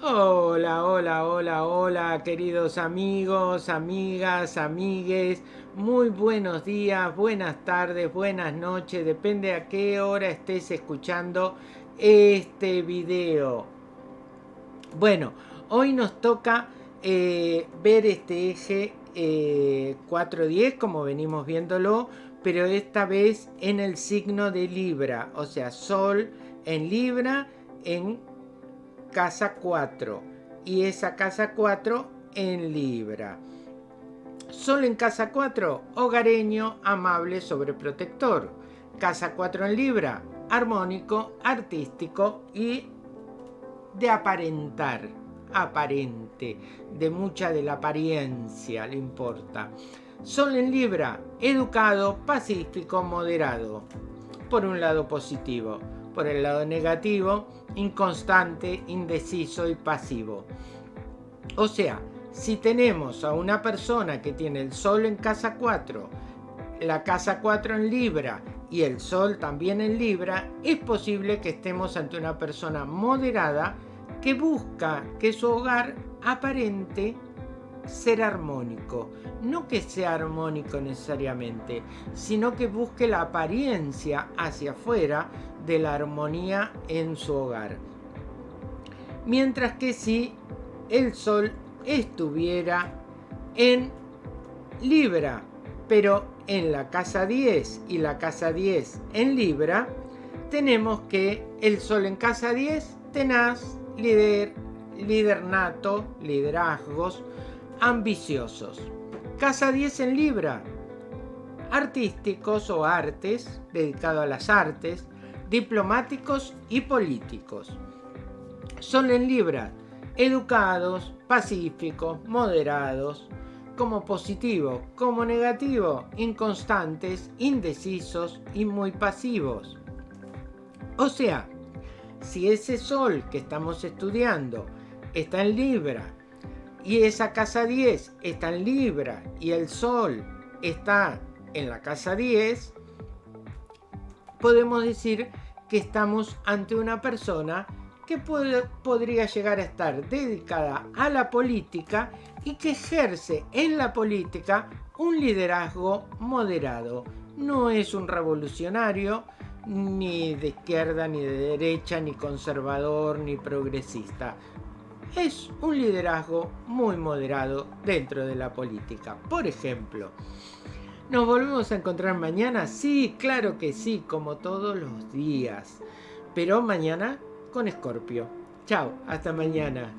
Hola, hola, hola, hola, queridos amigos, amigas, amigues. Muy buenos días, buenas tardes, buenas noches, depende a qué hora estés escuchando este video. Bueno, hoy nos toca eh, ver este eje 410 eh, como venimos viéndolo, pero esta vez en el signo de Libra, o sea, Sol en Libra en casa 4 y esa casa 4 en Libra. Sol en casa 4, hogareño, amable, sobreprotector. Casa 4 en Libra, armónico, artístico y de aparentar, aparente, de mucha de la apariencia le importa. Sol en Libra, educado, pacífico, moderado. Por un lado positivo por el lado negativo, inconstante, indeciso y pasivo. O sea, si tenemos a una persona que tiene el sol en casa 4, la casa 4 en Libra y el sol también en Libra, es posible que estemos ante una persona moderada que busca que su hogar aparente ser armónico. No que sea armónico necesariamente, sino que busque la apariencia hacia afuera de la armonía en su hogar. Mientras que si el Sol estuviera en Libra, pero en la casa 10 y la casa 10 en Libra, tenemos que el Sol en casa 10, tenaz, líder, líder nato, liderazgos, ambiciosos. Casa 10 en Libra, artísticos o artes, dedicado a las artes, diplomáticos y políticos. Son en Libra, educados, pacíficos, moderados, como positivo, como negativo, inconstantes, indecisos y muy pasivos. O sea, si ese sol que estamos estudiando está en Libra y esa casa 10 está en Libra y el sol está en la casa 10, podemos decir que estamos ante una persona que podría llegar a estar dedicada a la política y que ejerce en la política un liderazgo moderado. No es un revolucionario, ni de izquierda, ni de derecha, ni conservador, ni progresista. Es un liderazgo muy moderado dentro de la política. Por ejemplo, ¿Nos volvemos a encontrar mañana? Sí, claro que sí, como todos los días. Pero mañana con Escorpio. Chao, hasta mañana.